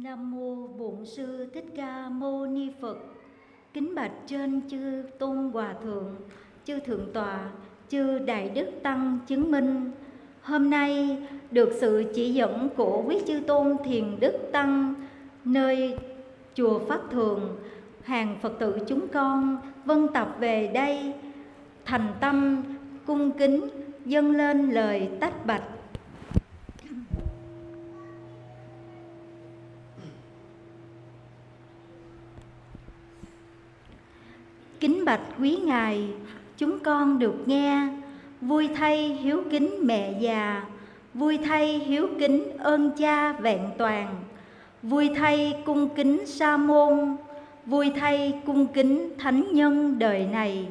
Nam mô Bổn sư Thích Ca Mâu Ni Phật. Kính bạch trên chư Tôn Hòa thượng, chư thượng tọa, chư đại đức tăng chứng minh. Hôm nay được sự chỉ dẫn của quý chư tôn thiền đức tăng nơi chùa Pháp Thường, hàng Phật tử chúng con vân tập về đây thành tâm cung kính dâng lên lời tách bạch Kính bạch quý ngài, chúng con được nghe, vui thay hiếu kính mẹ già, vui thay hiếu kính ơn cha vẹn toàn, vui thay cung kính sa môn, vui thay cung kính thánh nhân đời này.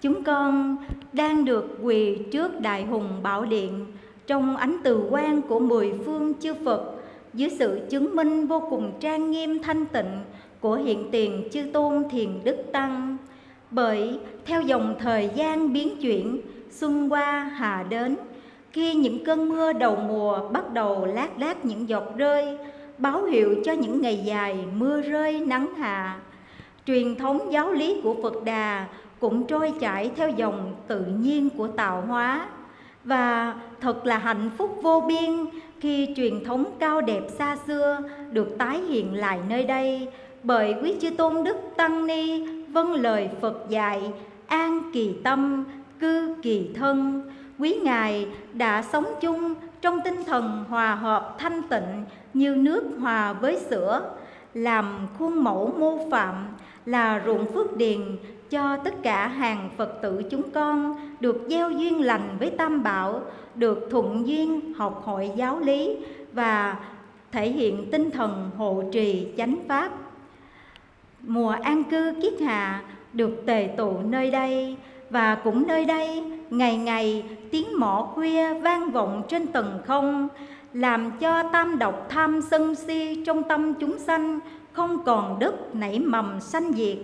Chúng con đang được quỳ trước đại hùng bảo điện trong ánh từ quan của mười phương chư Phật dưới sự chứng minh vô cùng trang nghiêm thanh tịnh của hiện tiền chư tôn thiền đức tăng. Bởi theo dòng thời gian biến chuyển xuân qua hà đến, khi những cơn mưa đầu mùa bắt đầu lác đác những giọt rơi, báo hiệu cho những ngày dài mưa rơi nắng hạ. Truyền thống giáo lý của phật đà cũng trôi chảy theo dòng tự nhiên của tạo hóa. Và thật là hạnh phúc vô biên khi truyền thống cao đẹp xa xưa được tái hiện lại nơi đây bởi quý chư tôn đức tăng ni vâng lời phật dạy an kỳ tâm cư kỳ thân. Quý ngài đã sống chung trong tinh thần hòa hợp thanh tịnh như nước hòa với sữa làm khuôn mẫu mô phạm là ruộng phước điền cho tất cả hàng Phật tử chúng con được gieo duyên lành với Tam Bảo, được thuận duyên học hội giáo lý và thể hiện tinh thần hộ trì chánh pháp mùa an cư kiết hạ được tề tụ nơi đây, và cũng nơi đây ngày ngày tiếng mõ khuya vang vọng trên tầng không, làm cho tam độc tham sân si trong tâm chúng sanh không còn đất nảy mầm sanh diệt.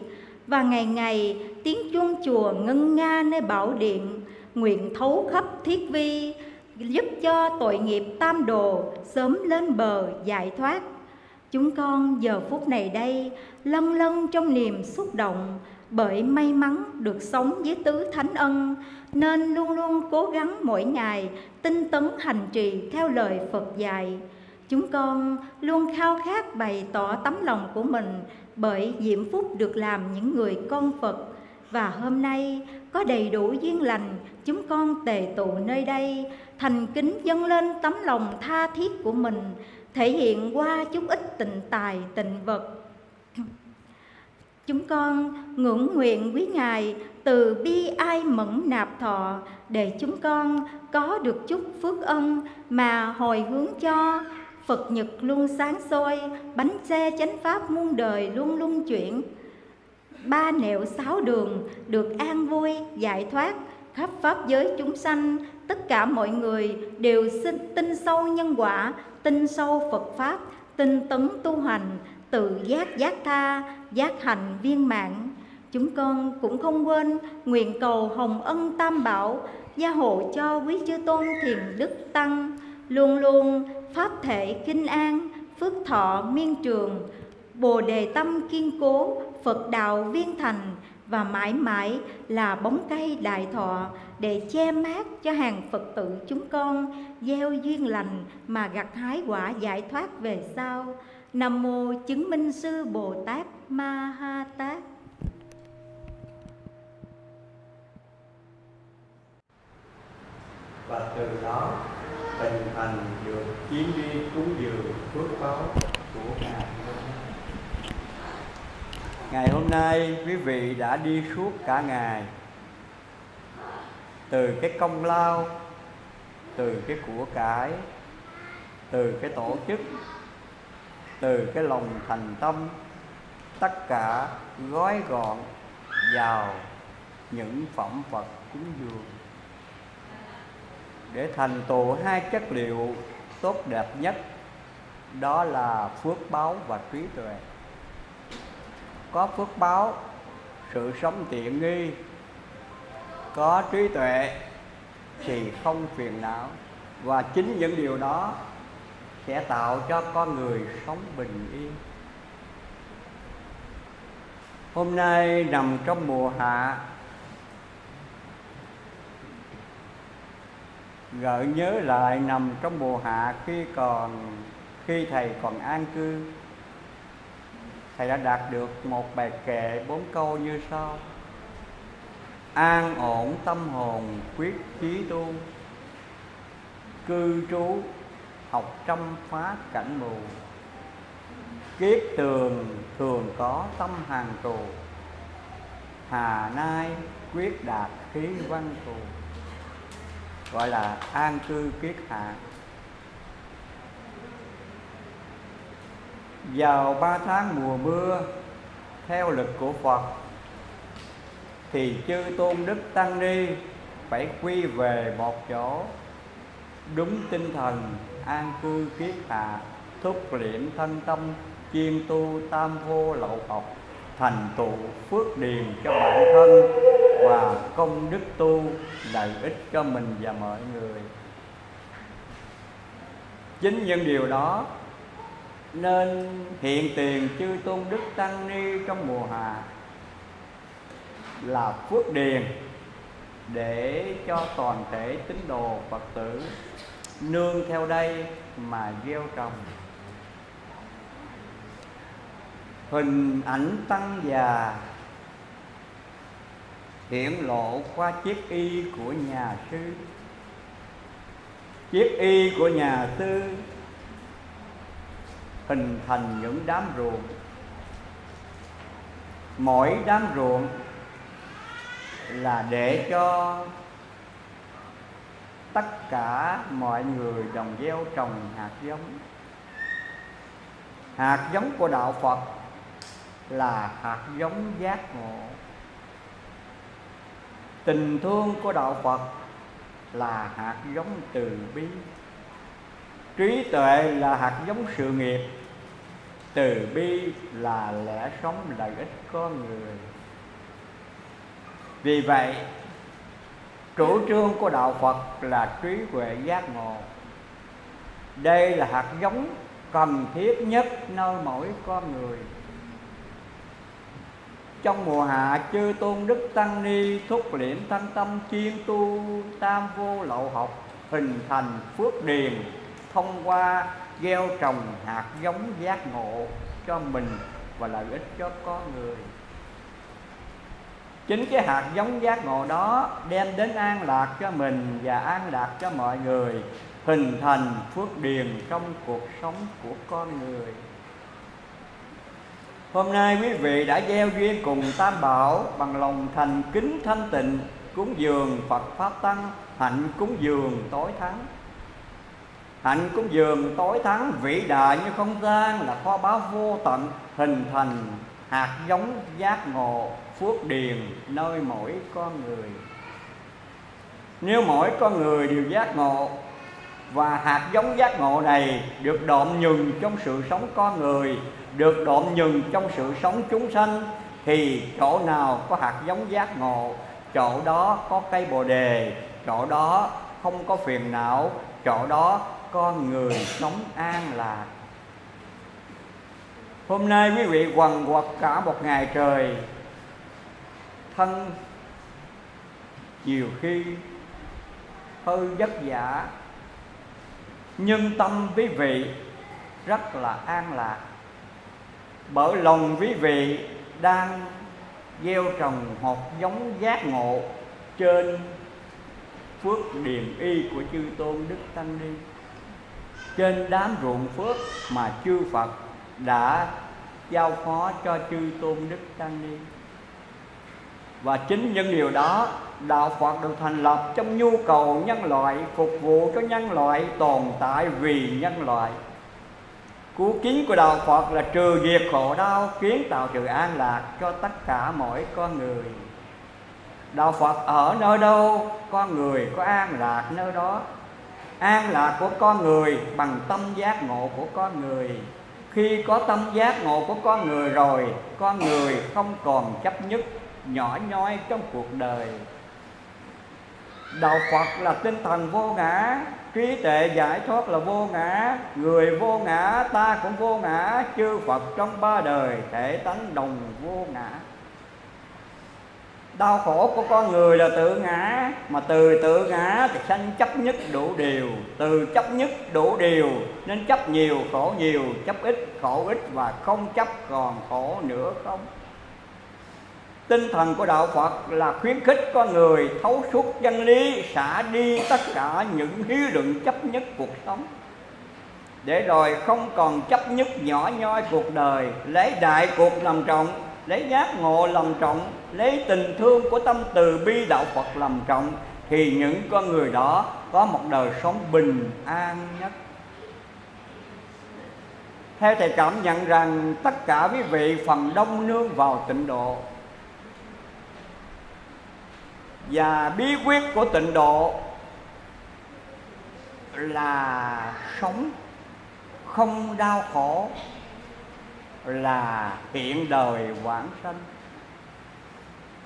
Và ngày ngày tiếng chuông chùa ngân nga nơi bảo điện, nguyện thấu khắp thiết vi, giúp cho tội nghiệp tam đồ sớm lên bờ giải thoát. Chúng con giờ phút này đây lân lân trong niềm xúc động, bởi may mắn được sống với tứ thánh ân, nên luôn luôn cố gắng mỗi ngày tinh tấn hành trì theo lời Phật dạy. Chúng con luôn khao khát bày tỏ tấm lòng của mình bởi diễm phúc được làm những người con Phật và hôm nay có đầy đủ duyên lành chúng con tề tụ nơi đây, thành kính dâng lên tấm lòng tha thiết của mình thể hiện qua chút ít tình tài tình vật chúng con ngưỡng nguyện quý ngài từ bi ai mẫn nạp thọ để chúng con có được chút phước ân mà hồi hướng cho Phật Nhật luôn sáng soi, bánh xe chánh pháp muôn đời luôn luôn chuyển. Ba nẻo sáu đường được an vui, giải thoát, khắp pháp giới chúng sanh, tất cả mọi người đều xin tin sâu nhân quả, tin sâu Phật Pháp, tinh tấn tu hành, tự giác giác tha, giác hành viên mạng. Chúng con cũng không quên nguyện cầu hồng ân tam bảo, gia hộ cho quý chư tôn thiền đức tăng, luôn luôn pháp thể kinh an, phước thọ miên trường, bồ đề tâm kiên cố, Phật đạo viên thành, và mãi mãi là bóng cây đại thọ để che mát cho hàng Phật tử chúng con, gieo duyên lành mà gặt hái quả giải thoát về sau. Nam mô chứng minh sư Bồ Tát Ma Ha Tát. Và từ đó tình thành được chuyến đi cúng dường phước báo của ngài Ngày hôm nay quý vị đã đi suốt cả ngày. Từ cái công lao, Từ cái của cải, Từ cái tổ chức, Từ cái lòng thành tâm, Tất cả gói gọn vào những phẩm vật cúng dường. Để thành tựu hai chất liệu tốt đẹp nhất, Đó là phước báo và trí tuệ có phước báo, sự sống tiện nghi. Có trí tuệ thì không phiền não. Và chính những điều đó sẽ tạo cho con người sống bình yên. Hôm nay nằm trong mùa hạ, gợi nhớ lại nằm trong mùa hạ khi còn, khi thầy còn an cư thầy đã đạt được một bài kệ bốn câu như sau. An ổn tâm hồn, quyết chí tu. Cư trú, học trăm phá cảnh mù. Kiết tường, thường có tâm hàng tù. Hà nai, quyết đạt khí văn thù gọi là an cư kiết hạ. Vào ba tháng mùa mưa, theo lực của phật, thì chư tôn đức tăng ni phải quy về một chỗ đúng tinh thần, an cư kiết hạ, thúc liệm thân tâm chuyên tu tam vô lậu học, thành tựu phước điền cho bản thân và công đức tu lợi ích cho mình và mọi người. Chính những điều đó nên hiện tiền chư tôn đức tăng ni trong mùa hạ là phước điền để cho toàn thể tín đồ phật tử nương theo đây mà gieo trồng. Hình ảnh tăng già, hiển lộ qua chiếc y của nhà sư. Chiếc y của nhà sư hình thành những đám ruộng. Mỗi đám ruộng là để cho tất cả mọi người đồng gieo trồng hạt giống. Hạt giống của đạo phật là hạt giống giác ngộ. Tình thương của đạo phật là hạt giống từ bi. Trí tuệ là hạt giống sự nghiệp từ bi là lẽ sống lợi ích con người. Vì vậy, chủ trương của đạo phật là trí huệ giác ngộ. Đây là hạt giống cần thiết nhất nơi mỗi con người. Trong mùa hạ, chư tôn đức tăng ni thúc liễm thanh tâm chuyên tu tam vô lậu học, hình thành phước điền thông qua gieo trồng hạt giống giác ngộ cho mình và lợi ích cho con người. Chính cái hạt giống giác ngộ đó đem đến an lạc cho mình và an lạc cho mọi người, hình thành phước điền trong cuộc sống của con người. Hôm nay quý vị đã gieo duyên cùng Tam Bảo Bằng lòng thành kính thanh tịnh, Cúng dường Phật Pháp Tăng, Hạnh cúng dường tối thắng. Hạnh cúng dường tối thắng, vĩ đại như không gian Là kho báu vô tận, Hình thành hạt giống giác ngộ, Phước điền nơi mỗi con người. Nếu mỗi con người đều giác ngộ Và hạt giống giác ngộ này Được độn nhừng trong sự sống con người, được độn nhừng trong sự sống chúng sanh, thì chỗ nào có hạt giống giác ngộ, chỗ đó có cây bồ đề, chỗ đó không có phiền não, chỗ đó con người sống an lạc. Hôm nay quý vị quần quật cả một ngày trời, thân nhiều khi hơi vất vả, nhưng tâm quý vị rất là an lạc. Bởi lòng quý vị đang gieo trồng một giống giác ngộ trên phước điền y của chư tôn đức tăng ni trên đám ruộng phước mà chư phật đã giao phó cho chư tôn đức tăng ni. Và chính những điều đó, đạo phật được thành lập trong nhu cầu nhân loại, phục vụ cho nhân loại tồn tại vì nhân loại. Cú kiến của Đạo Phật là trừ diệt khổ đau, Kiến tạo sự an lạc cho tất cả mỗi con người. Đạo Phật ở nơi đâu, Con người có an lạc nơi đó. An lạc của con người bằng tâm giác ngộ của con người. Khi có tâm giác ngộ của con người rồi, Con người không còn chấp nhất, nhỏ nhoi trong cuộc đời. Đạo Phật là tinh thần vô ngã, trí tuệ giải thoát là vô ngã, người vô ngã, ta cũng vô ngã, chư phật trong ba đời thể tánh đồng vô ngã đau khổ của con người là tự ngã, mà từ tự ngã thì sanh chấp nhất đủ điều. Từ chấp nhất đủ điều, nên chấp nhiều khổ nhiều, chấp ít khổ ít và không chấp còn khổ nữa không? Tinh thần của đạo phật là khuyến khích con người thấu suốt chân lý, xả đi tất cả những hí luận chấp nhất cuộc sống. Để rồi không còn chấp nhất nhỏ nhoi cuộc đời, lấy đại cuộc làm trọng lấy giác ngộ làm trọng, lấy tình thương của tâm từ bi đạo phật làm trọng, thì những con người đó có một đời sống bình an nhất. Theo thầy cảm nhận rằng tất cả quý vị phần đông nương vào tịnh độ và bí quyết của tịnh độ là sống không đau khổ là hiện đời vãng sanh.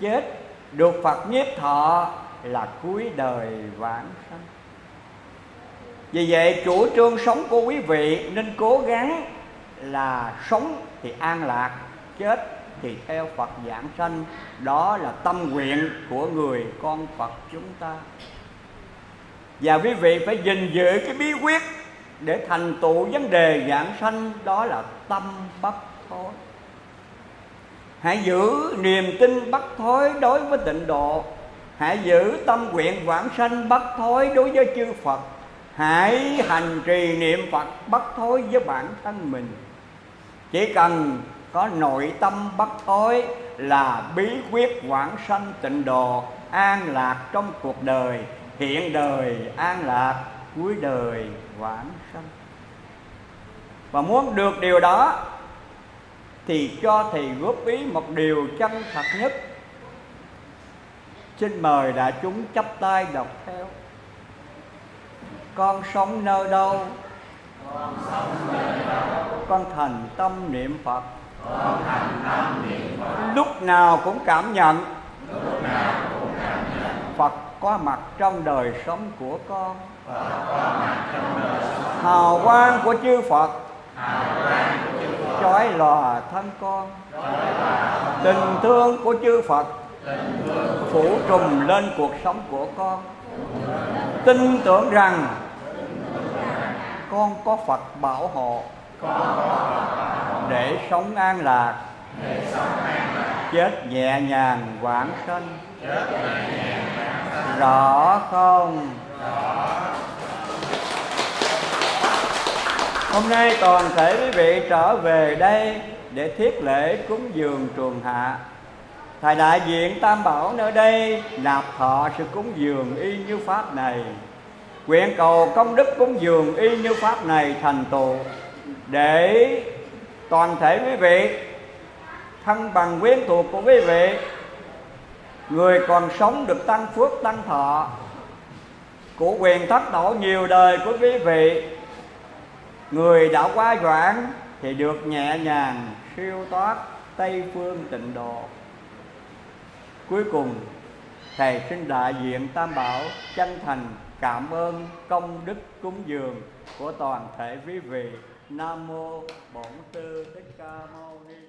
Chết được phật nhiếp thọ là cuối đời vãng sanh. Vì vậy, chủ trương sống của quý vị nên cố gắng là sống thì an lạc, chết thì theo Phật giảng sanh. Đó là tâm nguyện của người con Phật chúng ta. Và quý vị phải gìn giữ cái bí quyết để thành tựu vấn đề giảng sanh, đó là tâm bất thối hãy giữ niềm tin bất thối đối với tịnh độ. Hãy giữ tâm nguyện vãng sanh bất thối đối với chư Phật. Hãy hành trì niệm Phật bất thối với bản thân mình. Chỉ cần có nội tâm bất thối là bí quyết quảng sanh tịnh độ, an lạc trong cuộc đời, hiện đời, an lạc, cuối đời vãng sanh. Và muốn được điều đó thì cho thầy góp ý một điều chân thật nhất. Xin mời đại chúng chắp tay đọc theo. Con sống nơi đâu? Con, sống nơi đâu. con thành tâm niệm phật. Con thành tâm niệm Phật lúc nào cũng cảm nhận. Lúc nào cũng cảm nhận Phật có mặt trong đời sống của con. Phật có mặt trong đời sống hào quang của chư Phật. hào quang của chư Phật lòa thân con. Tình thương của chư Phật phủ trùm lên cuộc sống của con. Tin tưởng rằng con có Phật bảo hộ để sống an lạc, chết nhẹ nhàng quảng sinh rõ không? Hôm nay toàn thể quý vị trở về đây để thiết lễ cúng dường trường hạ. Thầy đại diện tam bảo nơi đây nạp thọ sự cúng dường y như pháp này. Nguyện cầu công đức cúng dường y như pháp này thành tựu để toàn thể quý vị, thân bằng quyến thuộc của quý vị, người còn sống được tăng phước tăng thọ, của quyền thất độ nhiều đời của quý vị người đã quá doãn thì được nhẹ nhàng siêu thoát tây phương tịnh độ. Cuối cùng, thầy xin đại diện tam bảo chân thành cảm ơn công đức cúng dường của toàn thể quý vị. Nam mô bổn sư thích ca mâu ni.